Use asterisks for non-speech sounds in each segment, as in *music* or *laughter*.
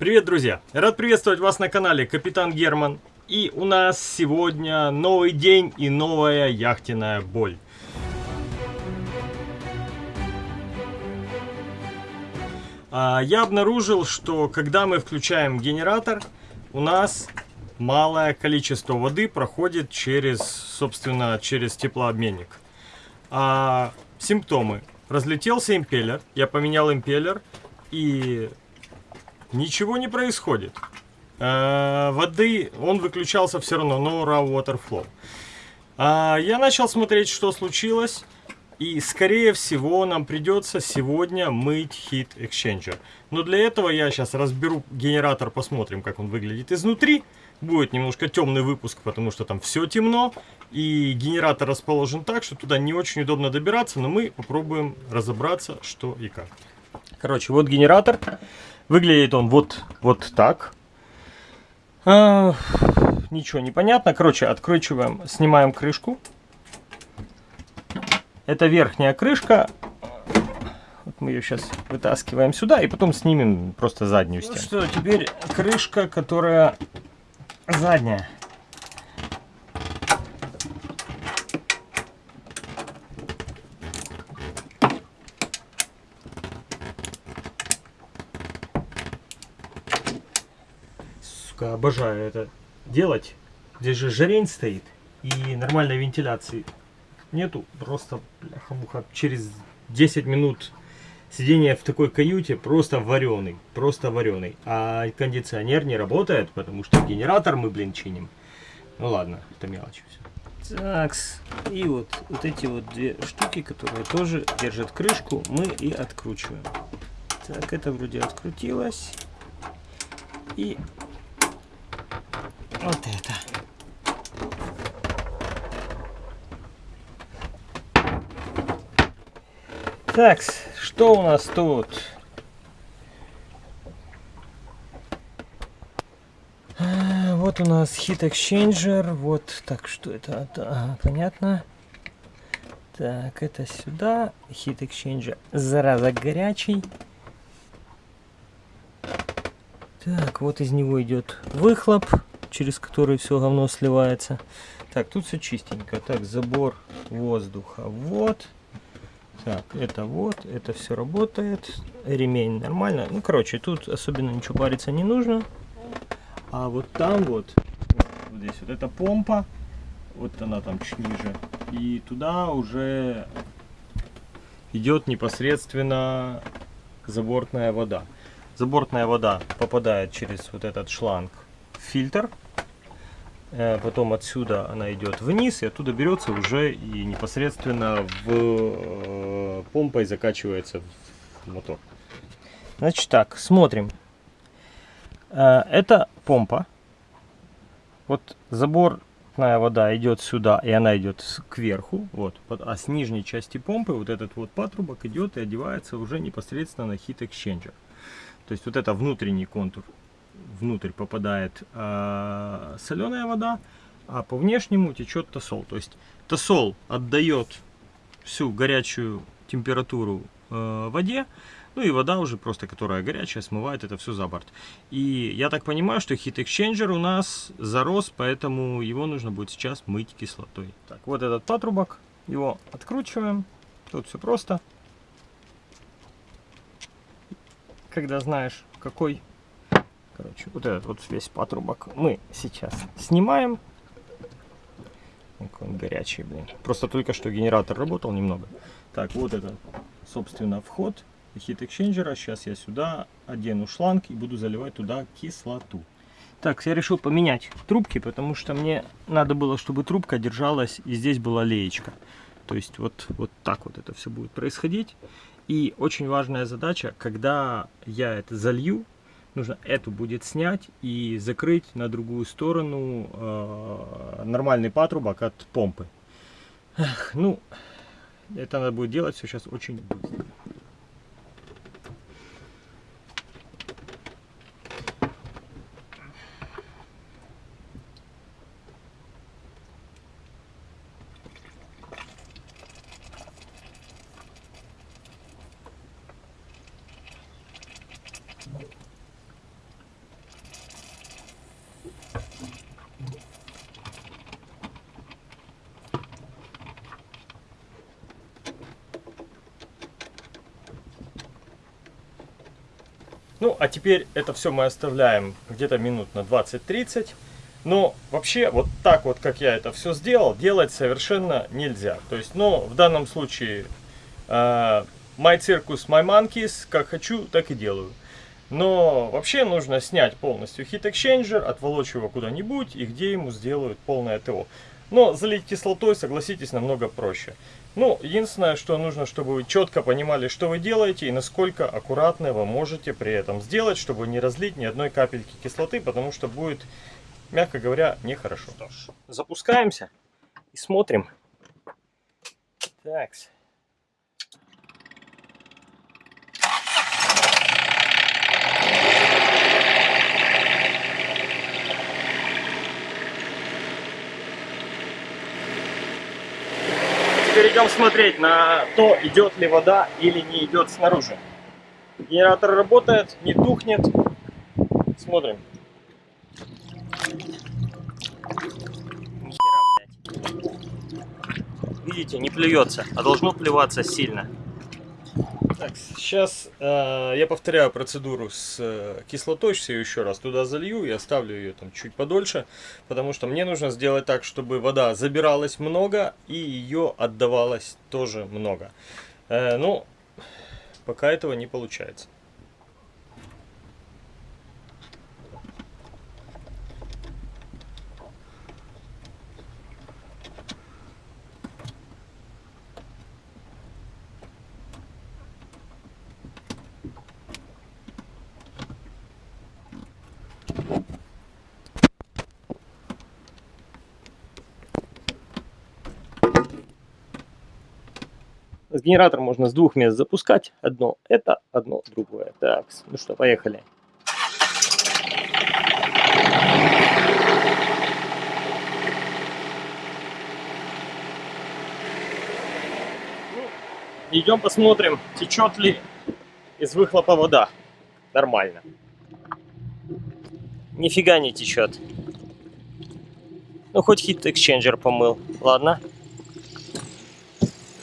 Привет, друзья! Рад приветствовать вас на канале Капитан Герман. И у нас сегодня новый день и новая яхтенная боль. А, я обнаружил, что когда мы включаем генератор, у нас малое количество воды проходит через, собственно, через теплообменник. А, симптомы. Разлетелся импеллер, я поменял импеллер, и ничего не происходит. Э, воды, он выключался все равно, no raw water flow. А, я начал смотреть, что случилось. И, скорее всего, нам придется сегодня мыть Heat Exchanger. Но для этого я сейчас разберу генератор, посмотрим, как он выглядит изнутри. Будет немножко темный выпуск, потому что там все темно. И генератор расположен так, что туда не очень удобно добираться. Но мы попробуем разобраться, что и как. Короче, вот генератор. Выглядит он вот, вот так. А, ничего не понятно. Короче, откручиваем, снимаем крышку. Это верхняя крышка. Вот мы ее сейчас вытаскиваем сюда и потом снимем просто заднюю стену. Ну что, теперь крышка, которая задняя. Обожаю это делать. Здесь же жарень стоит и нормальной вентиляции нету. Просто, бляха-муха, через 10 минут сидения в такой каюте просто вареный. Просто вареный. А кондиционер не работает, потому что генератор мы, блин, чиним. Ну ладно, это мелочи все. Так, и вот, вот эти вот две штуки, которые тоже держат крышку, мы и откручиваем. Так, это вроде открутилось. И вот это. Так, что у нас тут? А, вот у нас Heat Exchanger. Вот, так, что это? Ага, понятно. Так, это сюда. Heat Exchanger. Зараза горячий. Так, вот из него идет выхлоп, через который все говно сливается. Так, тут все чистенько. Так, забор воздуха. Вот. Так, это вот, это все работает. Ремень нормально. Ну, короче, тут особенно ничего париться не нужно. А вот там вот, вот здесь вот эта помпа, вот она там чуть ниже. И туда уже идет непосредственно забортная вода. Забортная вода попадает через вот этот шланг в фильтр. Э, потом отсюда она идет вниз и оттуда берется уже и непосредственно в э, помпой закачивается в мотор. Значит так, смотрим. Э, это помпа. Вот заборная вода идет сюда и она идет кверху. Вот, а с нижней части помпы вот этот вот патрубок идет и одевается уже непосредственно на хит эксченджер. То есть вот это внутренний контур внутрь попадает э, соленая вода, а по внешнему течет тосол. То есть тосол отдает всю горячую температуру э, воде, ну и вода уже просто, которая горячая, смывает это все за борт. И я так понимаю, что Heat Exchanger у нас зарос, поэтому его нужно будет сейчас мыть кислотой. Так, вот этот патрубок, его откручиваем. Тут все просто. Когда знаешь, какой Короче, вот этот вот весь патрубок мы сейчас снимаем. Он горячий, блин. Просто только что генератор работал немного. Так, вот это, собственно, вход хит эксченджера. Сейчас я сюда одену шланг и буду заливать туда кислоту. Так, я решил поменять трубки, потому что мне надо было, чтобы трубка держалась и здесь была леечка. То есть вот, вот так вот это все будет происходить. И очень важная задача, когда я это залью, нужно эту будет снять и закрыть на другую сторону э, нормальный патрубок от помпы. Эх, ну, это надо будет делать все сейчас очень быстро. Ну, а теперь это все мы оставляем где-то минут на 20-30. Но вообще, вот так вот, как я это все сделал, делать совершенно нельзя. То есть, ну, в данном случае, э, my circus, my monkeys, как хочу, так и делаю. Но вообще нужно снять полностью Heat Exchanger, отволочь его куда-нибудь и где ему сделают полное ТО. Но залить кислотой, согласитесь, намного проще. Ну, единственное, что нужно, чтобы вы четко понимали, что вы делаете и насколько аккуратно вы можете при этом сделать, чтобы не разлить ни одной капельки кислоты, потому что будет, мягко говоря, нехорошо. Запускаемся и смотрим. Так. Теперь идем смотреть на то, идет ли вода или не идет снаружи. Генератор работает, не тухнет. Смотрим. Видите, не плюется, а должно плеваться сильно. Так, сейчас э, я повторяю процедуру с э, кислотой все еще раз. Туда залью и оставлю ее там чуть подольше, потому что мне нужно сделать так, чтобы вода забиралась много и ее отдавалось тоже много. Э, ну, пока этого не получается. С генератора можно с двух мест запускать. Одно это, одно другое. Так, ну что, поехали. Ну, идем посмотрим, течет ли из выхлопа вода. Нормально. Нифига не течет. Ну, хоть хит эксченджер помыл. Ладно.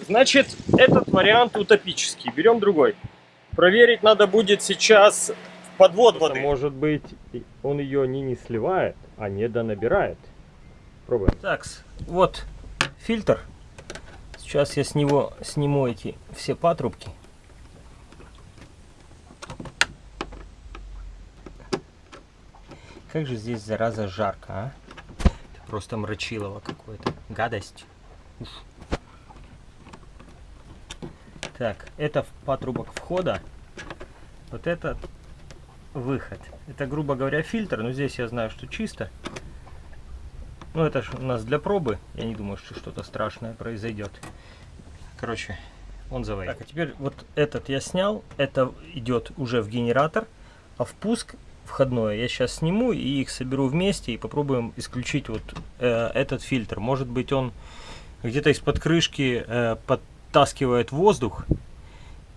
Значит, этот вариант утопический. Берем другой. Проверить надо будет сейчас в подвод воды. Может быть, он ее не, не сливает, а не донабирает. Пробуем. Так, вот фильтр. Сейчас я с него сниму эти все патрубки. Как же здесь, зараза, жарко, а? просто мрачилово какое-то. Гадость. Уф. Так, это патрубок входа. Вот этот выход. Это, грубо говоря, фильтр, но здесь я знаю, что чисто. Ну, это же у нас для пробы. Я не думаю, что что-то страшное произойдет. Короче, он заводит. Так, а теперь вот этот я снял. Это идет уже в генератор. А впуск входное я сейчас сниму и их соберу вместе и попробуем исключить вот э, этот фильтр. Может быть он где-то из-под крышки э, под втаскивает воздух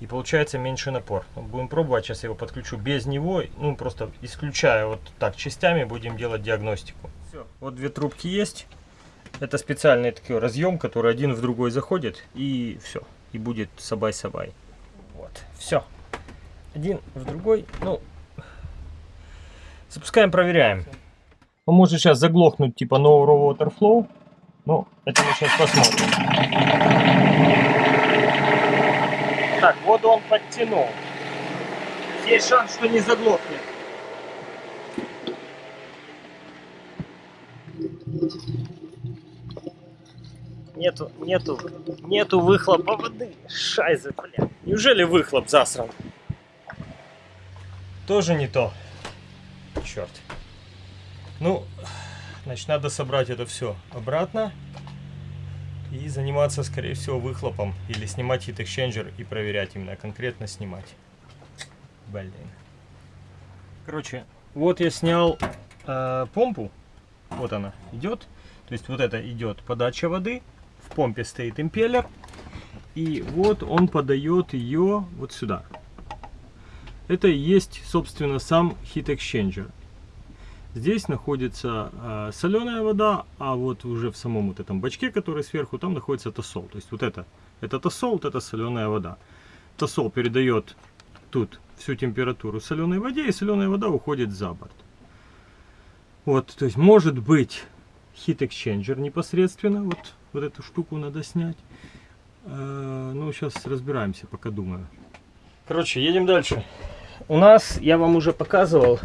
и получается меньше напор. Будем пробовать, сейчас я его подключу без него, ну просто исключая вот так частями, будем делать диагностику. Все, вот две трубки есть. Это специальный такой разъем, который один в другой заходит и все, и будет сабай-сабай. Вот, все. Один в другой, ну, запускаем, проверяем. Он может сейчас заглохнуть типа no water flow, но это мы сейчас посмотрим. Так, воду он подтянул. Есть шанс, что не заглохнет. Нету, нету, нету выхлопа воды. Шайзы, бля. Неужели выхлоп засран? Тоже не то. Черт. Ну, значит, надо собрать это все обратно и заниматься, скорее всего, выхлопом или снимать heat exchanger и проверять именно, конкретно снимать. Блин. Короче, вот я снял э, помпу, вот она идет, то есть вот это идет подача воды, в помпе стоит импеллер, и вот он подает ее вот сюда. Это и есть, собственно, сам heat exchanger. Здесь находится э, соленая вода, а вот уже в самом вот этом бачке, который сверху, там находится тосол. То есть вот это, это тосол, вот это соленая вода. Тосол передает тут всю температуру соленой воде, и соленая вода уходит за борт. Вот, то есть может быть heat exchanger непосредственно, вот, вот эту штуку надо снять. Э, ну, сейчас разбираемся, пока думаю. Короче, едем дальше. У нас, я вам уже показывал,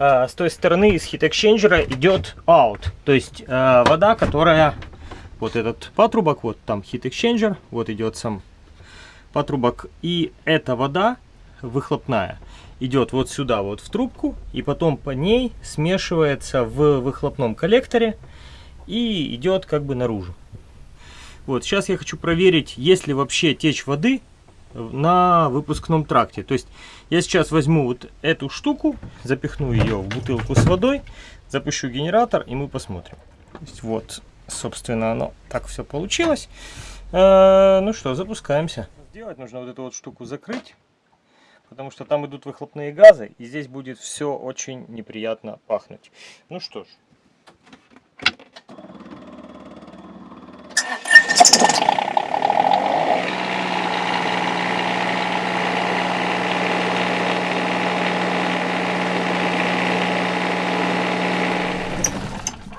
э, с той стороны из heat exchanger идет out. То есть э, вода, которая, вот этот патрубок, вот там heat exchanger, вот идет сам патрубок. И эта вода выхлопная идет вот сюда, вот в трубку, и потом по ней смешивается в выхлопном коллекторе и идет как бы наружу. Вот, сейчас я хочу проверить, есть ли вообще течь воды на выпускном тракте. То есть я сейчас возьму вот эту штуку, запихну ее в бутылку с водой, запущу генератор и мы посмотрим. Вот, собственно, оно так все получилось. Э, ну что, запускаемся. Сделать нужно вот эту вот штуку закрыть потому что там идут выхлопные газы, и здесь будет все очень неприятно пахнуть. Ну что ж.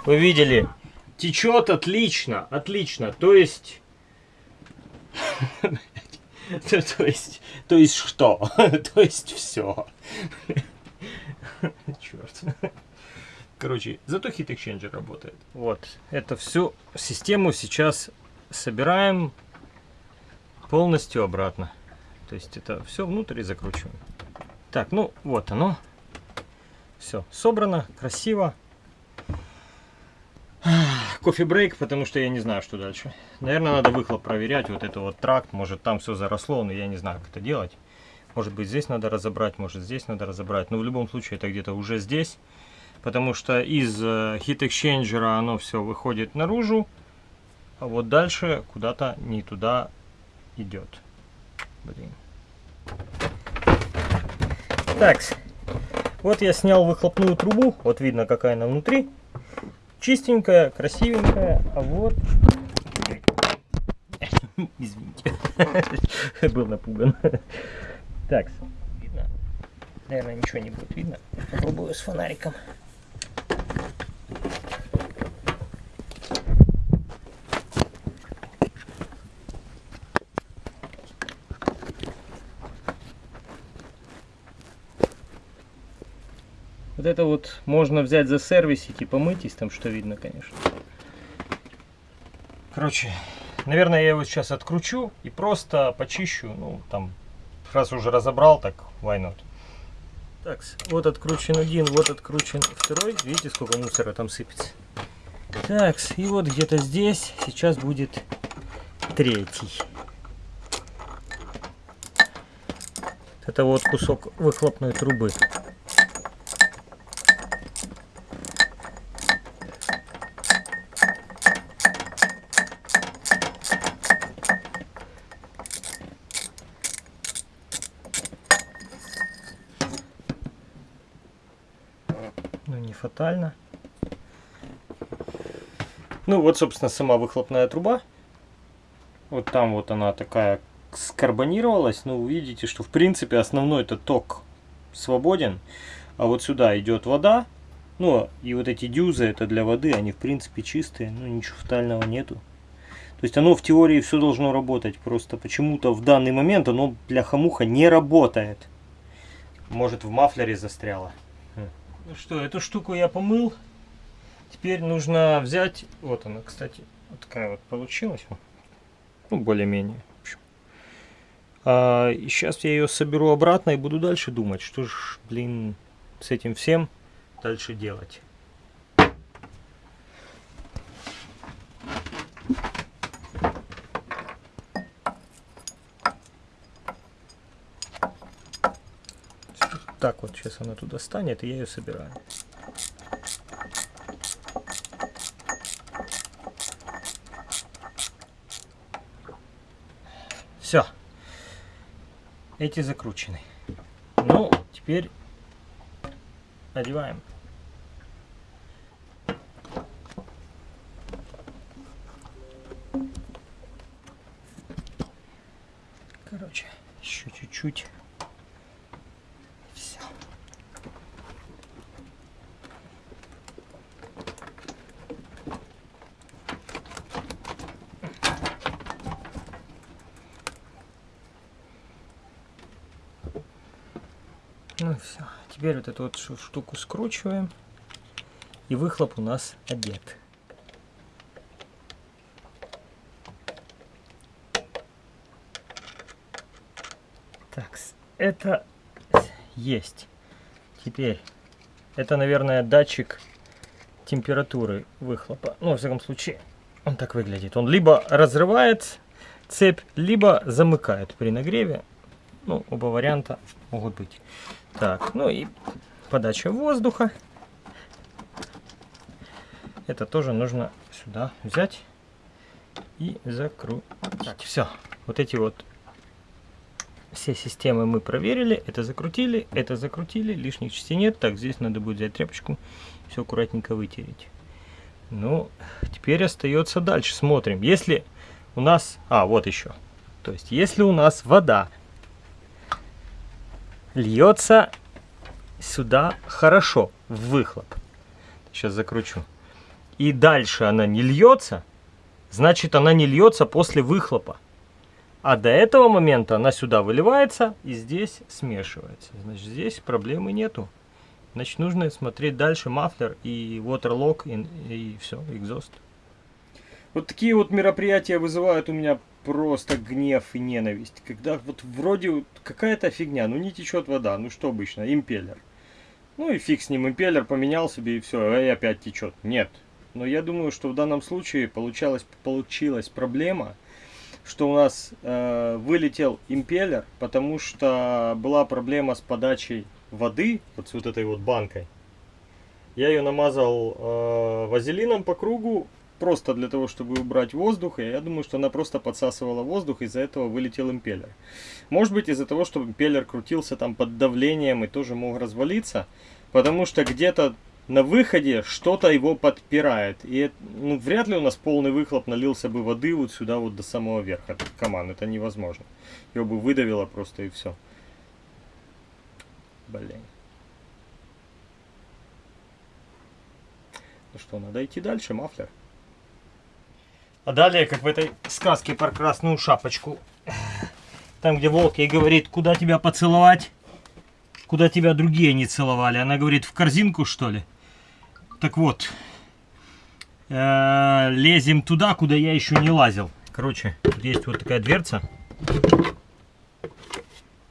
Вы видели, течет отлично, отлично. То есть *laughs* То есть, то есть что? *laughs* То есть все. *laughs* Черт. Короче, зато Heat Exchanger работает. Вот, это всю систему сейчас собираем полностью обратно. То есть это все внутрь и закручиваем. Так, ну вот оно. Все, собрано, красиво кофе-брейк, потому что я не знаю, что дальше. Наверное, надо выхлоп проверять, вот это вот тракт, может там все заросло, но я не знаю, как это делать. Может быть здесь надо разобрать, может здесь надо разобрать, но в любом случае это где-то уже здесь. Потому что из э, Heat Exchanger оно все выходит наружу, а вот дальше куда-то не туда идет. Блин. Так, вот я снял выхлопную трубу, вот видно какая она внутри чистенькая, красивенькая, а вот... *laughs* Извините, *laughs* был напуган. Так, видно? Наверное, ничего не будет видно. Попробую с фонариком. Вот это вот можно взять за сервисик и помытись, там что видно, конечно. Короче, наверное, я его сейчас откручу и просто почищу. Ну, там, раз уже разобрал, так why not. Так, вот откручен один, вот откручен второй. Видите, сколько мусора там сыпется. Так, и вот где-то здесь сейчас будет третий. Это вот кусок выхлопной трубы. Ну вот, собственно, сама выхлопная труба. Вот там вот она такая скарбонировалась. Ну, видите, что в принципе основной это ток свободен. А вот сюда идет вода. Ну и вот эти дюзы это для воды, они в принципе чистые. Ну ничего фатального нету. То есть оно в теории все должно работать. Просто почему-то в данный момент оно для хамуха не работает. Может в мафлере застряло. Ну что, эту штуку я помыл. Теперь нужно взять, вот она, кстати, вот такая вот получилась. Ну, более-менее. А, сейчас я ее соберу обратно и буду дальше думать, что ж, блин, с этим всем дальше делать. так вот сейчас она туда станет, и я ее собираю. Все. Эти закручены. Ну, теперь одеваем. Короче, еще чуть-чуть. все. Теперь вот эту вот штуку скручиваем. И выхлоп у нас одет. Так, это есть. Теперь, это, наверное, датчик температуры выхлопа. Ну, во всяком случае, он так выглядит. Он либо разрывает цепь, либо замыкает при нагреве. Ну, оба варианта могут быть. Так, ну и подача воздуха. Это тоже нужно сюда взять и закрутить. Так, все. Вот эти вот все системы мы проверили. Это закрутили, это закрутили. Лишних частей нет. Так, здесь надо будет взять тряпочку. Все аккуратненько вытереть. Ну, теперь остается дальше. Смотрим. Если у нас... А, вот еще. То есть, если у нас вода льется сюда хорошо, в выхлоп. Сейчас закручу. И дальше она не льется, значит она не льется после выхлопа. А до этого момента она сюда выливается и здесь смешивается. Значит, здесь проблемы нету. Значит, нужно смотреть дальше мафлер и waterlock и, и все, экзост. Вот такие вот мероприятия вызывают у меня просто гнев и ненависть. Когда вот вроде какая-то фигня, ну не течет вода, ну что обычно, импеллер. Ну и фиг с ним, импеллер поменял себе и все, и опять течет. Нет. Но я думаю, что в данном случае получалась, получилась проблема, что у нас э, вылетел импеллер, потому что была проблема с подачей воды, вот с вот этой вот банкой. Я ее намазал э, вазелином по кругу, просто для того, чтобы убрать воздух. И я думаю, что она просто подсасывала воздух, из-за этого вылетел импеллер. Может быть из-за того, что импеллер крутился там под давлением и тоже мог развалиться. Потому что где-то на выходе что-то его подпирает. И ну, вряд ли у нас полный выхлоп налился бы воды вот сюда вот до самого верха. Команд, это невозможно. Его бы выдавило просто и все. Блин. Ну что, надо идти дальше, мафлер. А далее, как в этой сказке про красную шапочку. Там, где волк ей говорит, куда тебя поцеловать, куда тебя другие не целовали. Она говорит, в корзинку, что ли? Так вот, э, лезем туда, куда я еще не лазил. Короче, тут есть вот такая дверца.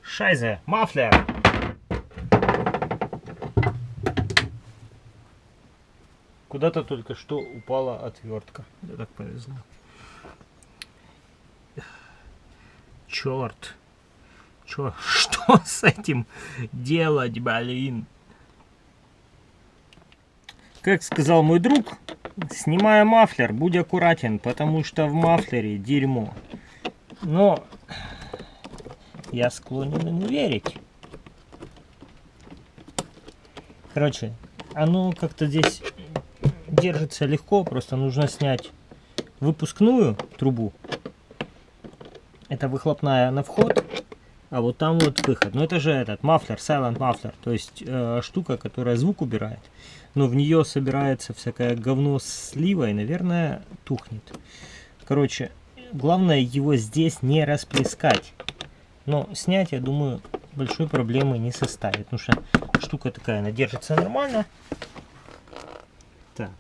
Шайзе, мафлер. Куда-то только что упала отвертка. Да так повезло. Черт. Чё, *laughs* что с этим делать, блин? Как сказал мой друг, снимая мафлер, будь аккуратен, потому что в мафлере дерьмо. Но я склонен ему верить. Короче, оно как-то здесь держится легко, просто нужно снять выпускную трубу. Это выхлопная на вход, а вот там вот выход. Но это же этот мафлер, silent мафлер, то есть э, штука, которая звук убирает. Но в нее собирается всякое говно слива и, наверное, тухнет. Короче, главное его здесь не расплескать. Но снять, я думаю, большой проблемы не составит. Потому что штука такая, она держится нормально. Так.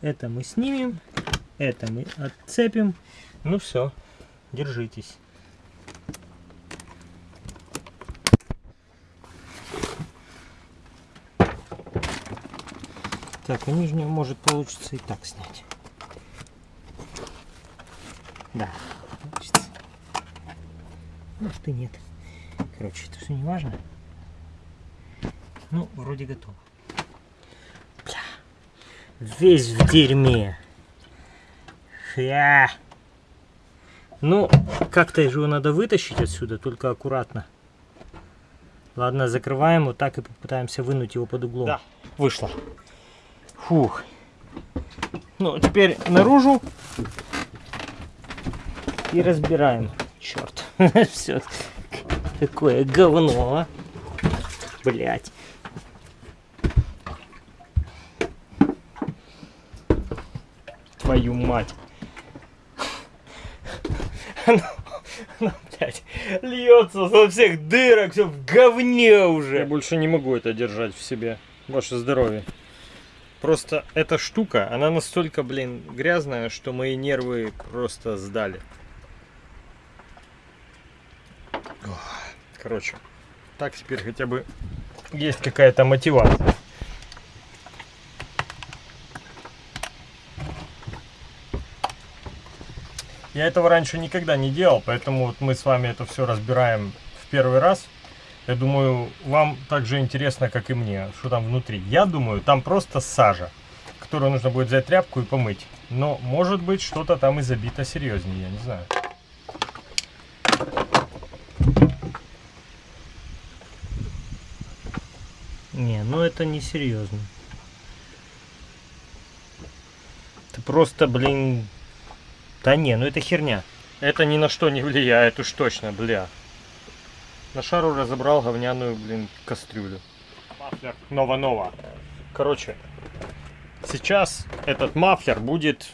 Это мы снимем. Это мы отцепим. Ну все, держитесь. Так, а нижнюю может получится и так снять. Да, получится. Может и нет. Короче, это все не важно. Ну, вроде готово весь в дерьме. Я. Ну, как-то же его надо вытащить отсюда, только аккуратно. Ладно, закрываем вот так и попытаемся вынуть его под углом. Да, вышло. Фух. Ну, теперь наружу. И разбираем. Черт. *laughs* Все. Какое говно. А. Блять. Твою мать. Оно, оно, блядь, льется со всех дырок, все в говне уже. Я больше не могу это держать в себе. Ваше здоровье. Просто эта штука, она настолько, блин, грязная, что мои нервы просто сдали. Короче, так теперь хотя бы есть какая-то мотивация. Я этого раньше никогда не делал, поэтому вот мы с вами это все разбираем в первый раз. Я думаю, вам так же интересно, как и мне, что там внутри. Я думаю, там просто сажа, которую нужно будет взять тряпку и помыть. Но, может быть, что-то там и забито серьезнее, я не знаю. Не, ну это не серьезно. Это просто, блин... Да не, ну это херня. Это ни на что не влияет уж точно, бля. На шару разобрал говняную, блин, кастрюлю. Muffler нова-нова. Короче, сейчас этот muffler будет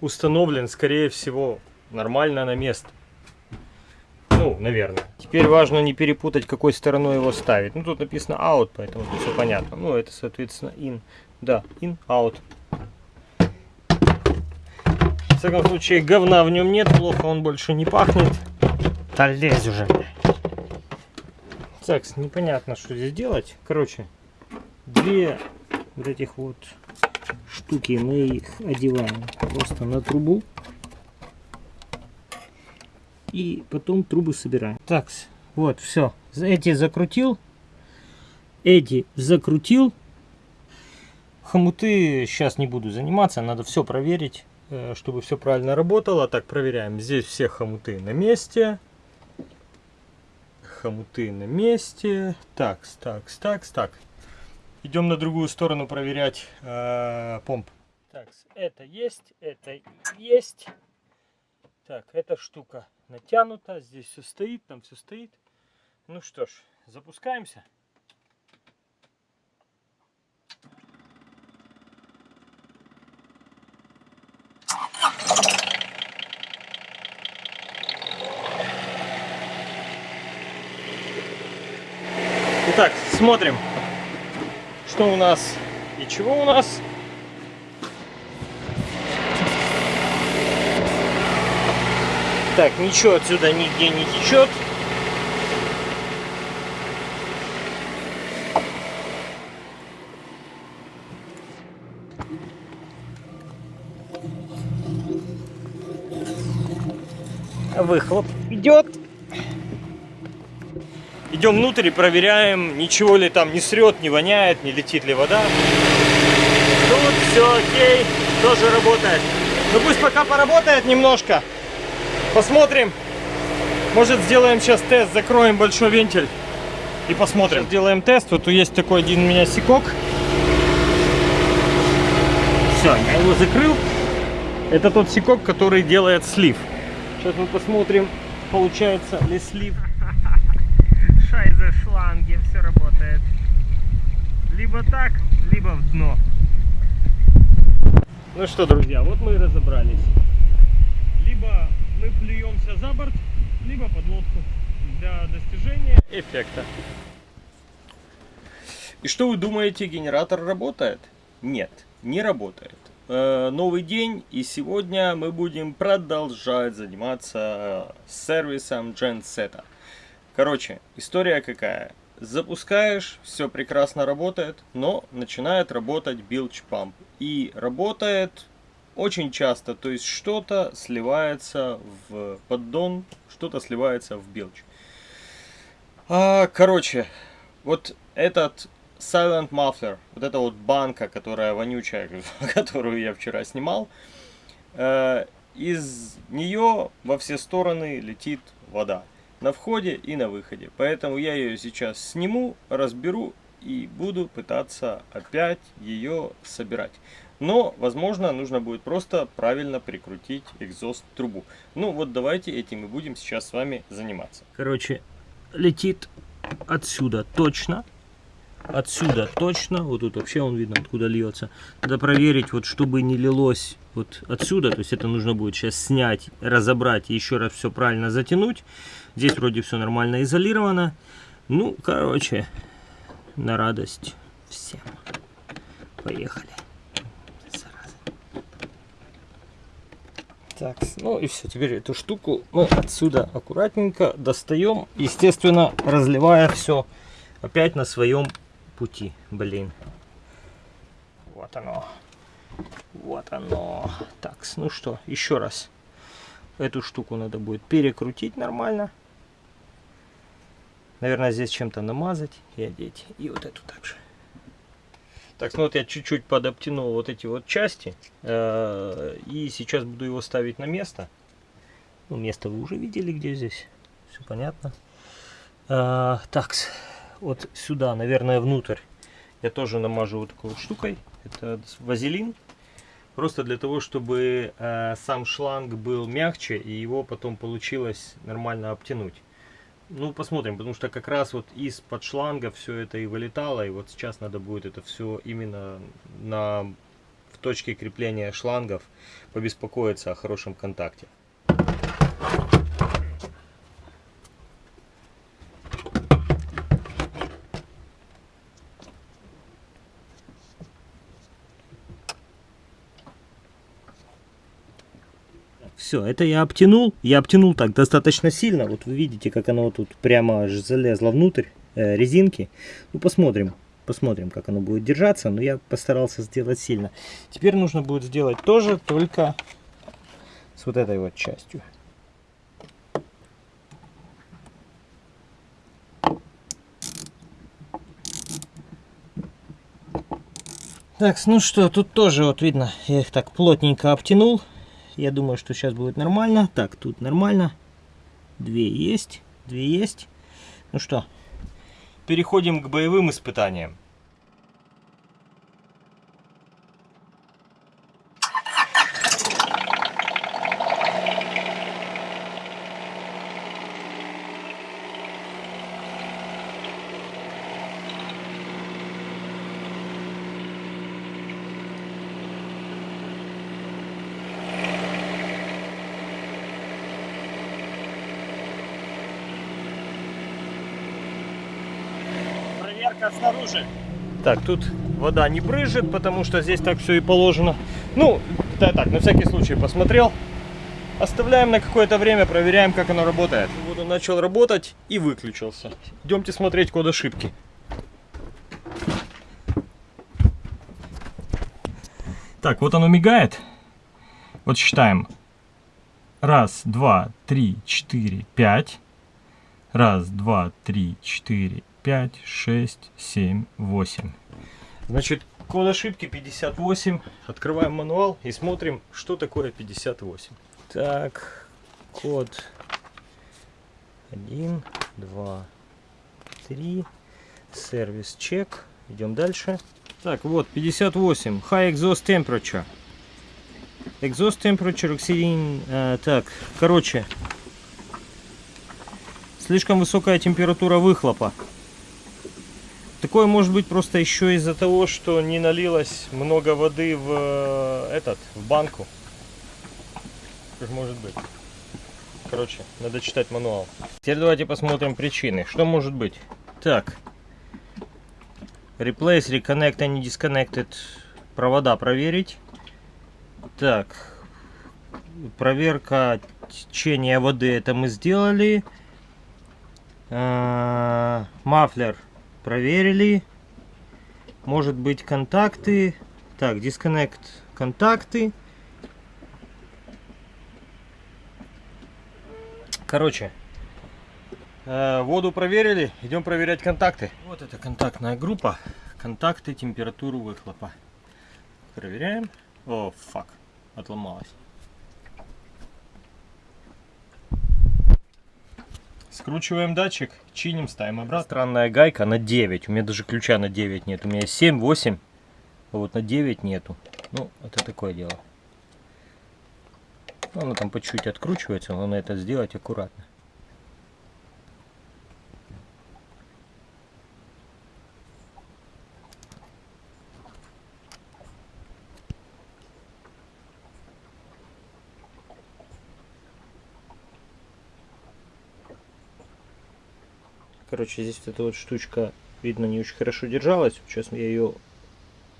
установлен, скорее всего, нормально на место. Ну, наверное. Теперь важно не перепутать, какой стороной его ставить. Ну, тут написано out, поэтому все понятно. Ну, это, соответственно, in. Да, in, out. В всяком случае, говна в нем нет, плохо он больше не пахнет. Да лезь уже. Так, непонятно, что здесь делать. Короче, две вот этих вот штуки мы их одеваем просто на трубу и потом трубы собираем. Так, вот, все. Эти закрутил, эти закрутил. Хомуты сейчас не буду заниматься, надо все проверить, чтобы все правильно работало. Так, проверяем. Здесь все хомуты на месте. Хомуты на месте. Так, так, так, так. Идем на другую сторону проверять э, помп. Так, это есть, это есть. Так, эта штука натянута, здесь все стоит, там все стоит. Ну что ж, запускаемся. Итак, смотрим, что у нас и чего у нас. Так, ничего отсюда нигде не течет. Выхлоп идет. Идем внутрь и проверяем, ничего ли там не срет, не воняет, не летит ли вода. Тут все окей, тоже работает. Ну пусть пока поработает немножко. Посмотрим. Может сделаем сейчас тест, закроем большой вентиль и посмотрим. Сейчас сделаем тест. Вот есть такой один у меня секок. Все, я его закрыл. Это тот секок, который делает слив. Сейчас мы посмотрим, получается ли слив. Шланги, все работает. Либо так, либо в дно. Ну что, друзья, вот мы и разобрались. Либо мы плюемся за борт, либо под лодку для достижения эффекта. И что вы думаете, генератор работает? Нет, не работает. Э, новый день, и сегодня мы будем продолжать заниматься сервисом Genset. Короче, история какая? Запускаешь, все прекрасно работает, но начинает работать билч памп. И работает очень часто, то есть что-то сливается в поддон, что-то сливается в белч. А, короче, вот этот Silent Muffler, вот эта вот банка, которая вонючая, *laughs* которую я вчера снимал, э, из нее во все стороны летит вода. На входе и на выходе. Поэтому я ее сейчас сниму, разберу и буду пытаться опять ее собирать. Но, возможно, нужно будет просто правильно прикрутить экзост трубу. Ну вот давайте этим и будем сейчас с вами заниматься. Короче, летит отсюда точно. отсюда точно, вот тут вообще он видно, откуда льется. Надо проверить, вот чтобы не лилось вот отсюда, то есть это нужно будет сейчас снять, разобрать и еще раз все правильно затянуть. Здесь вроде все нормально изолировано. Ну, короче, на радость всем. Поехали. Зараза. Так, ну и все. Теперь эту штуку мы отсюда аккуратненько достаем. Естественно, разливая все опять на своем пути. Блин. Вот оно. Вот оно. Так, ну что, еще раз. Эту штуку надо будет перекрутить нормально. Наверное, здесь чем-то намазать и одеть. И вот эту также. Так, ну вот я чуть-чуть подоптянул вот эти вот части. Э, и сейчас буду его ставить на место. Ну, место вы уже видели, где здесь. Все понятно. Э, так, вот сюда, наверное, внутрь я тоже намажу вот такой вот штукой. Это вазелин. Просто для того, чтобы э, сам шланг был мягче и его потом получилось нормально обтянуть. Ну, посмотрим, потому что как раз вот из-под шланга все это и вылетало, и вот сейчас надо будет это все именно на, в точке крепления шлангов побеспокоиться о хорошем контакте. Все, это я обтянул. Я обтянул так достаточно сильно. Вот вы видите, как оно тут прямо залезло внутрь э, резинки. Ну, посмотрим. Посмотрим, как оно будет держаться. Но я постарался сделать сильно. Теперь нужно будет сделать тоже, только с вот этой вот частью. Так, ну что, тут тоже вот видно, я их так плотненько обтянул. Я думаю, что сейчас будет нормально. Так, тут нормально. Две есть. Две есть. Ну что, переходим к боевым испытаниям. Проверка снаружи. Так, тут вода не брызжет, потому что здесь так все и положено. Ну, я так, на всякий случай посмотрел. Оставляем на какое-то время, проверяем, как оно работает. Вот он начал работать и выключился. Идемте смотреть код ошибки. Так, вот оно мигает. Вот считаем. Раз, два, три, четыре, пять. Раз, два, три, четыре, 5, 6, 7, 8. Значит, код ошибки 58. Открываем мануал и смотрим, что такое 58. Так, код 1, 2, 3. Сервис чек. Идем дальше. Так, вот 58. High exhaust temperature. Exhaust temperature exceeding... Э, так, короче. Слишком высокая температура выхлопа. Такое может быть просто еще из-за того, что не налилось много воды в э, этот, в банку. Как может быть. Короче, надо читать мануал. Теперь давайте посмотрим причины. Что может быть? Так. Replace, reconnect, and disconnected. Провода проверить. Так. Проверка течения воды. Это мы сделали. А, мафлер проверили. Может быть контакты. Так, disconnect контакты. Короче, э, воду проверили, идем проверять контакты. Вот это контактная группа. Контакты, температуру выхлопа. Проверяем. О, фак, отломалась. Скручиваем датчик, чиним, ставим обратно. Странная гайка на 9. У меня даже ключа на 9 нет. У меня 7, 8. А вот на 9 нету. Ну, это такое дело. Оно там по чуть-чуть откручивается. Главное это сделать аккуратно. Короче, здесь вот эта вот штучка, видно, не очень хорошо держалась. Сейчас я ее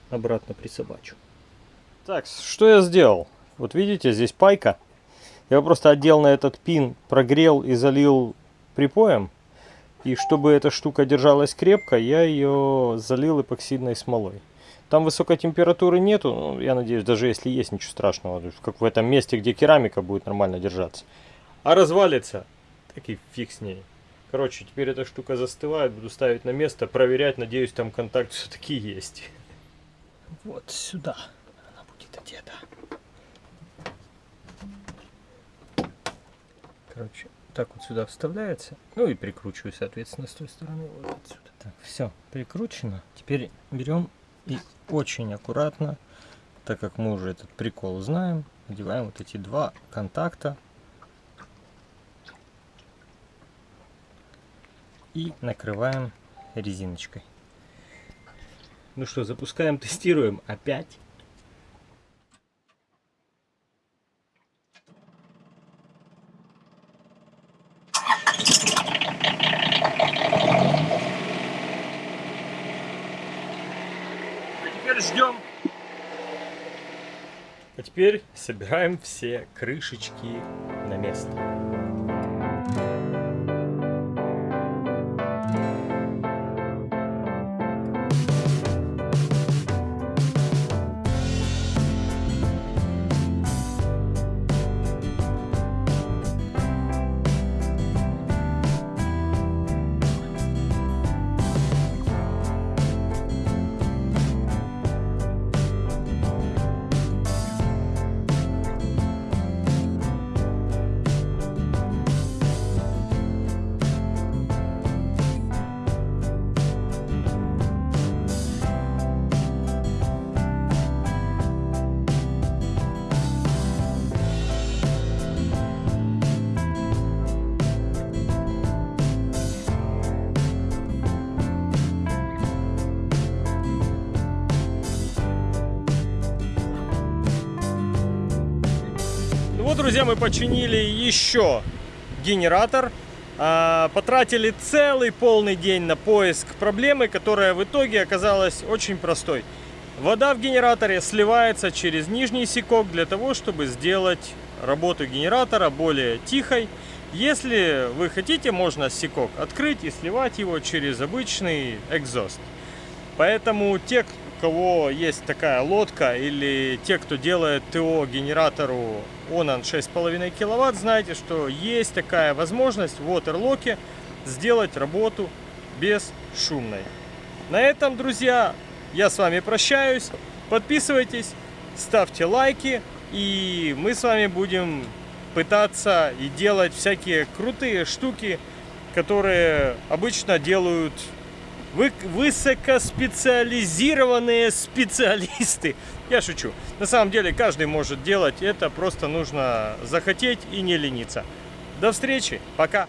обратно присобачу. Так, что я сделал? Вот видите, здесь пайка. Я просто одел на этот пин, прогрел и залил припоем. И чтобы эта штука держалась крепко, я ее залил эпоксидной смолой. Там высокой температуры нету, ну, я надеюсь, даже если есть, ничего страшного. Как в этом месте, где керамика будет нормально держаться. А развалится, так и фиг с ней. Короче, теперь эта штука застывает, буду ставить на место, проверять, надеюсь, там контакт все-таки есть. Вот сюда она будет одета. Короче, так вот сюда вставляется. Ну и прикручиваю, соответственно, с той стороны вот отсюда. Так, все, прикручено. Теперь берем и очень аккуратно, так как мы уже этот прикол знаем, одеваем вот эти два контакта. И накрываем резиночкой. Ну что, запускаем, *laughs* тестируем. Опять. Теперь ждем. А теперь собираем все крышечки на место. Друзья, мы починили еще генератор. А, потратили целый полный день на поиск проблемы, которая в итоге оказалась очень простой. Вода в генераторе сливается через нижний сикок для того, чтобы сделать работу генератора более тихой. Если вы хотите, можно сикок открыть и сливать его через обычный экзост. Поэтому те, кого есть такая лодка или те, кто делает ТО генератору Onan 6,5 киловатт, знаете, что есть такая возможность в Waterlock сделать работу бесшумной. На этом, друзья, я с вами прощаюсь. Подписывайтесь, ставьте лайки, и мы с вами будем пытаться и делать всякие крутые штуки, которые обычно делают вы, высокоспециализированные специалисты. Я шучу. На самом деле каждый может делать это, просто нужно захотеть и не лениться. До встречи, пока.